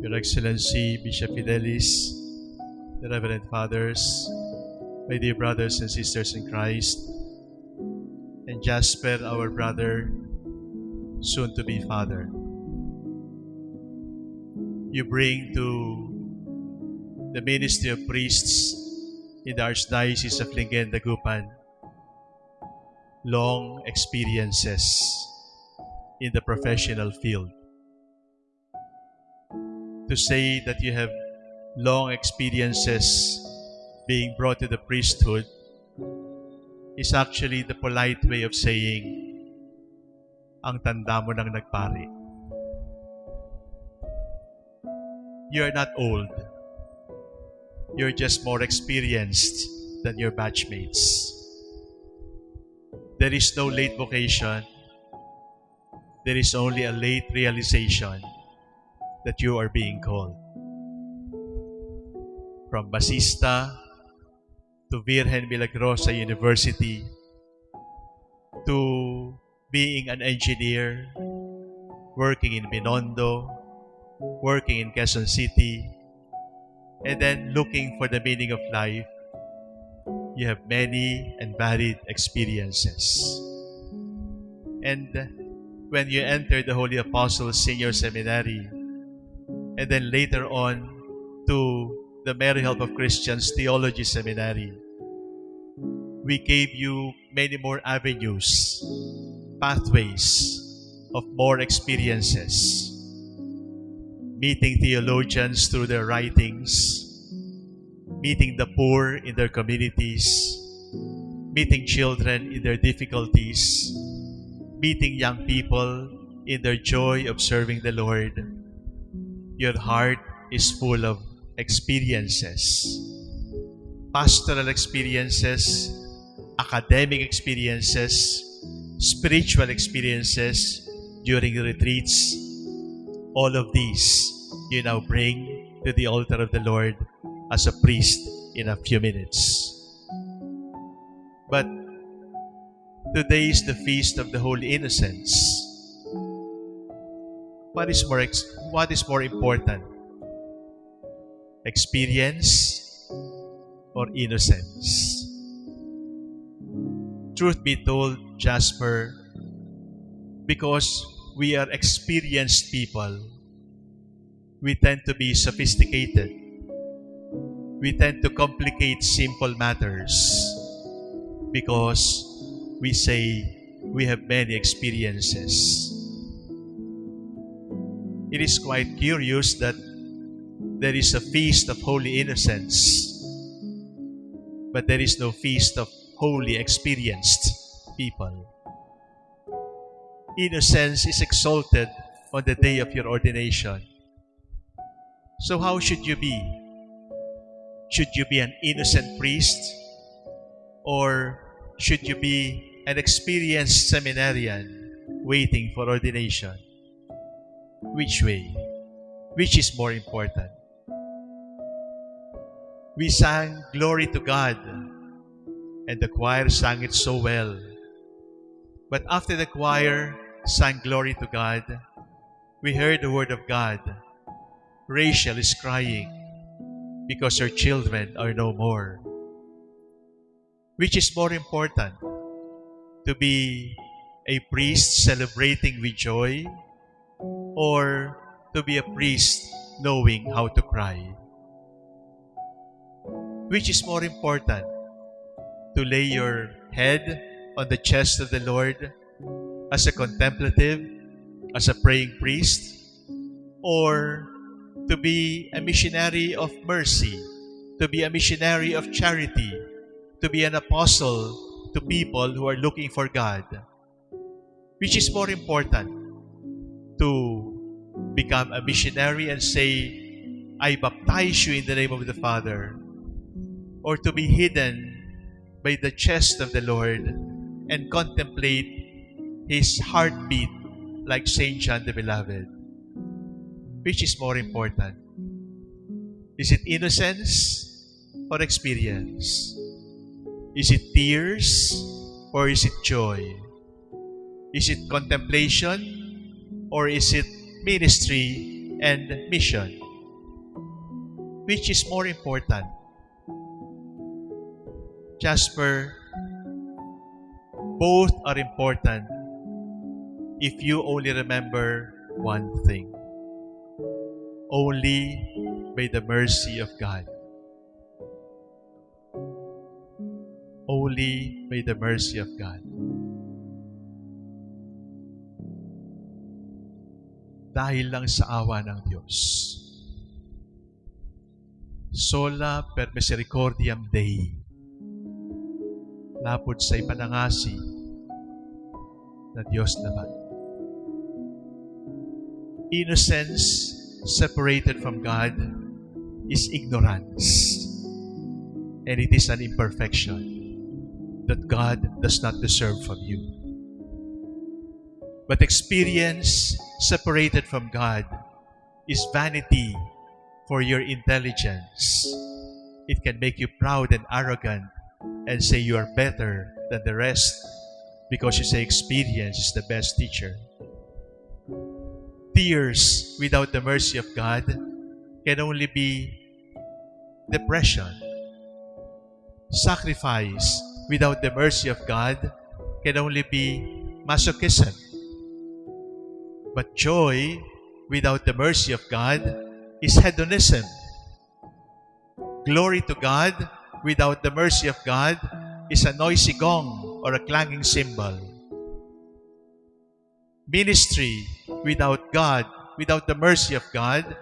Your Excellency Bishop Fidelis, the Reverend Fathers, my dear brothers and sisters in Christ, and Jasper, our brother, soon to be father. You bring to the ministry of priests in the Archdiocese of Lingen, Dagupan long experiences in the professional field. To say that you have long experiences being brought to the priesthood is actually the polite way of saying, ang tanda mo nang nagpari. You are not old. You're just more experienced than your batchmates. There is no late vocation. There is only a late realization that you are being called. From Basista to Virgen Milagrosa University to being an engineer, working in Binondo, working in Quezon City, and then looking for the meaning of life, you have many and varied experiences. And when you enter the Holy Apostles Senior Seminary, and then later on to the Mary Help of Christians Theology Seminary, we gave you many more avenues, pathways of more experiences. Meeting theologians through their writings, meeting the poor in their communities, meeting children in their difficulties, meeting young people in their joy of serving the Lord. Your heart is full of experiences, pastoral experiences, academic experiences, spiritual experiences during retreats. All of these you now bring to the altar of the Lord as a priest in a few minutes. But today is the feast of the Holy Innocents. What is more what is more important? Experience or innocence? Truth be told, Jasper, because we are experienced people, we tend to be sophisticated. We tend to complicate simple matters because we say we have many experiences. It is quite curious that there is a feast of holy innocence, but there is no feast of holy experienced people. Innocence is exalted on the day of your ordination. So, how should you be? Should you be an innocent priest? Or should you be an experienced seminarian waiting for ordination? Which way? Which is more important? We sang Glory to God, and the choir sang it so well. But after the choir sang Glory to God, we heard the word of God. Rachel is crying because her children are no more. Which is more important? To be a priest celebrating with joy or to be a priest knowing how to cry? Which is more important? To lay your head on the chest of the Lord as a contemplative, as a praying priest, or to be a missionary of mercy, to be a missionary of charity, to be an apostle to people who are looking for God. Which is more important? To become a missionary and say, I baptize you in the name of the Father, or to be hidden by the chest of the Lord and contemplate His heartbeat like Saint John the Beloved. Which is more important? Is it innocence or experience? Is it tears or is it joy? Is it contemplation or is it ministry and mission. Which is more important? Jasper, both are important if you only remember one thing. Only by the mercy of God. Only by the mercy of God. Dahil lang sa awa ng Diyos. Sola per misericordiam Dei. Lapod sa ipanangasi na Diyos naman. Innocence separated from God is ignorance. And it is an imperfection that God does not deserve from you. But experience separated from God is vanity for your intelligence. It can make you proud and arrogant and say you are better than the rest because you say experience is the best teacher. Tears without the mercy of God can only be depression. Sacrifice without the mercy of God can only be masochism. But joy without the mercy of God is hedonism. Glory to God without the mercy of God is a noisy gong or a clanging cymbal. Ministry without God, without the mercy of God,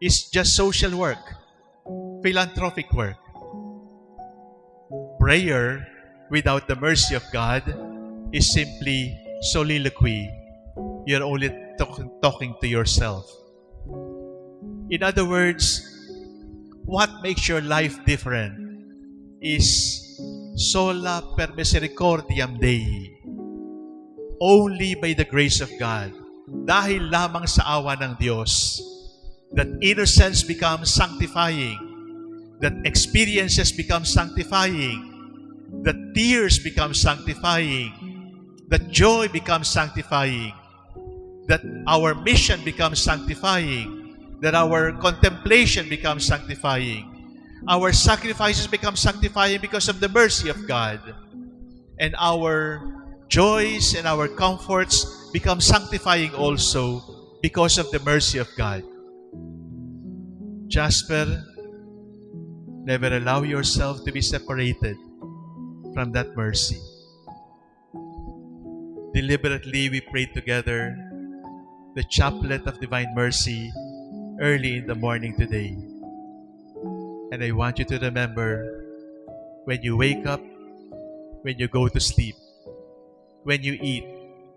is just social work, philanthropic work. Prayer without the mercy of God is simply soliloquy. You're only talk- talking to yourself. In other words, what makes your life different is sola per misericordiam Dei. Only by the grace of God. Dahil lamang sa awa ng Diyos, that innocence becomes sanctifying, that experiences become sanctifying, that tears become sanctifying, that joy becomes sanctifying, that our mission becomes sanctifying, that our contemplation becomes sanctifying, our sacrifices become sanctifying because of the mercy of God, and our joys and our comforts become sanctifying also because of the mercy of God. Jasper, never allow yourself to be separated from that mercy. Deliberately, we pray together the chaplet of divine mercy early in the morning today. And I want you to remember when you wake up, when you go to sleep, when you eat,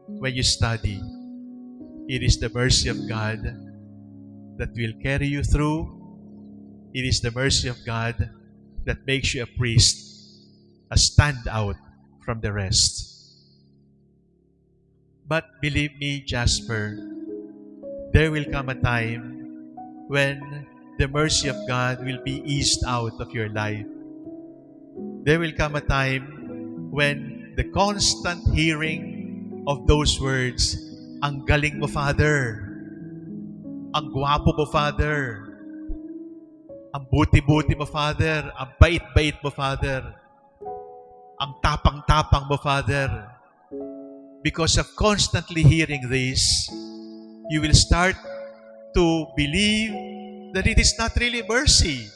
when you study, it is the mercy of God that will carry you through. It is the mercy of God that makes you a priest, a standout from the rest. But believe me, Jasper, there will come a time when the mercy of God will be eased out of your life. There will come a time when the constant hearing of those words, ang galing mo, Father. Ang gwapo mo, Father. Ang buti-buti mo, Father. Ang bait-bait mo, Father. Ang tapang-tapang mo, Father. Because of constantly hearing this, you will start to believe that it is not really mercy,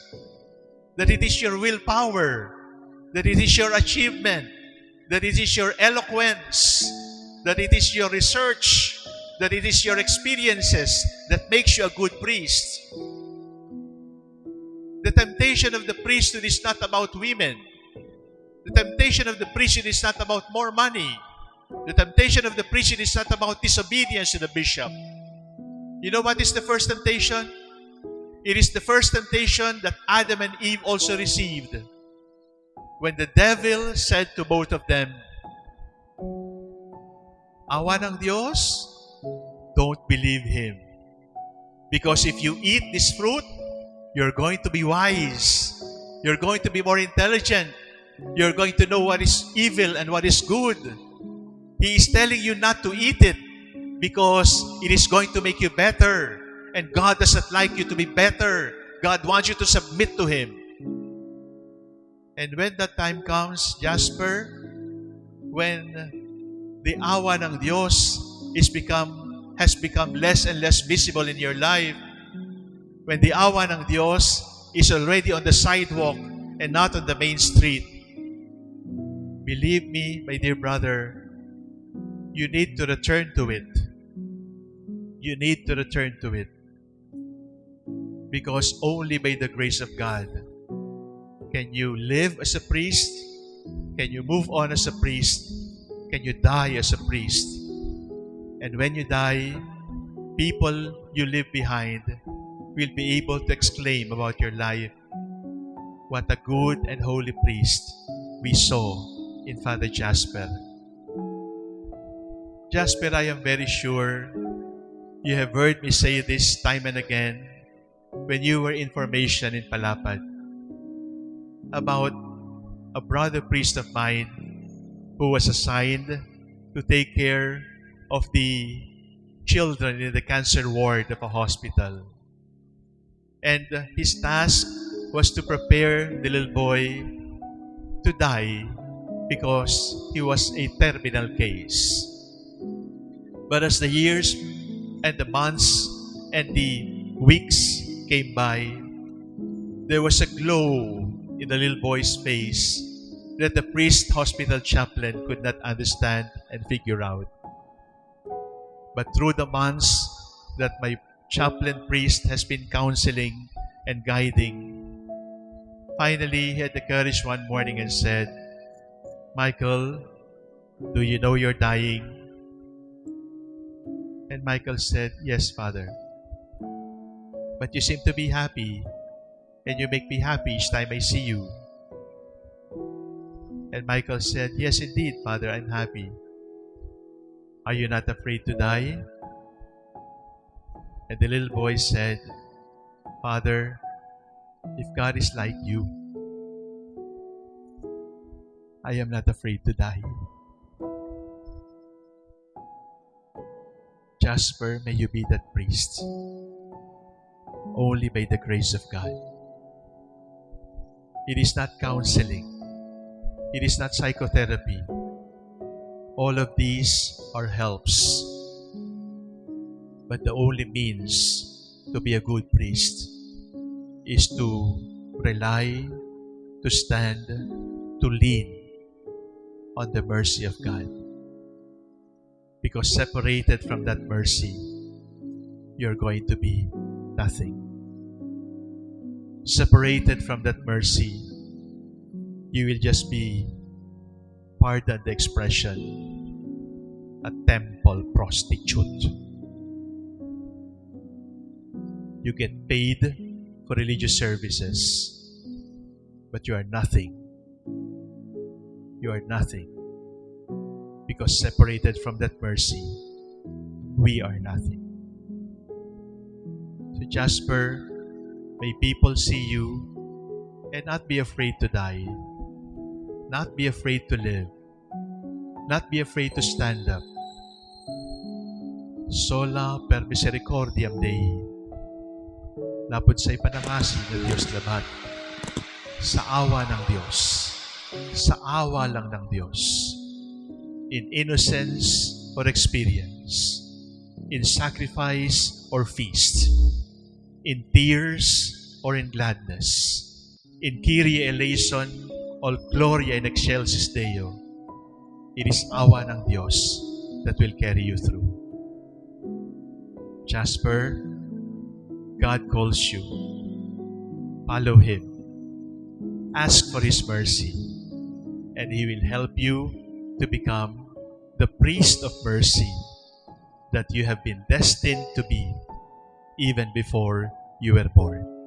that it is your willpower, that it is your achievement, that it is your eloquence, that it is your research, that it is your experiences that makes you a good priest. The temptation of the priesthood is not about women. The temptation of the priesthood is not about more money. The temptation of the priesthood is not about disobedience to the bishop. You know what is the first temptation? It is the first temptation that Adam and Eve also received. When the devil said to both of them, Awa ng Diyos, don't believe him. Because if you eat this fruit, you're going to be wise. You're going to be more intelligent. You're going to know what is evil and what is good. He is telling you not to eat it because it is going to make you better. And God doesn't like you to be better. God wants you to submit to Him. And when that time comes, Jasper, when the awa ng Diyos is become, has become less and less visible in your life, when the awa ng Diyos is already on the sidewalk and not on the main street, believe me, my dear brother, you need to return to it. You need to return to it. Because only by the grace of God can you live as a priest, can you move on as a priest, can you die as a priest. And when you die, people you leave behind will be able to exclaim about your life, What a good and holy priest we saw in Father Jasper. Jasper, I am very sure you have heard me say this time and again when you were in formation in Palapad about a brother priest of mine who was assigned to take care of the children in the cancer ward of a hospital. And his task was to prepare the little boy to die because he was a terminal case. But as the years and the months and the weeks came by, there was a glow in the little boy's face that the priest hospital chaplain could not understand and figure out. But through the months that my chaplain priest has been counseling and guiding, finally he had the courage one morning and said, Michael, do you know you're dying? And Michael said, Yes, Father. But you seem to be happy, and you make me happy each time I see you. And Michael said, Yes, indeed, Father, I'm happy. Are you not afraid to die? And the little boy said, Father, if God is like you, I am not afraid to die. Jasper, may you be that priest. Only by the grace of God. It is not counseling. It is not psychotherapy. All of these are helps. But the only means to be a good priest is to rely, to stand, to lean on the mercy of God. Because separated from that mercy, you're going to be nothing. Separated from that mercy, you will just be, pardon the expression, a temple prostitute. You get paid for religious services, but you are nothing. You are nothing because separated from that mercy, we are nothing. So, Jasper, may people see you and not be afraid to die, not be afraid to live, not be afraid to stand up. Sola per misericordiam Dei. Lapod sa ipanangasi ng Diyos labat. Sa awa ng Diyos. Sa awa lang ng Diyos in innocence or experience, in sacrifice or feast, in tears or in gladness, in Kyrie eleison or Gloria in excelsis Deo. It is awa ng Diyos that will carry you through. Jasper, God calls you. Follow Him. Ask for His mercy, and He will help you to become the priest of mercy that you have been destined to be even before you were born.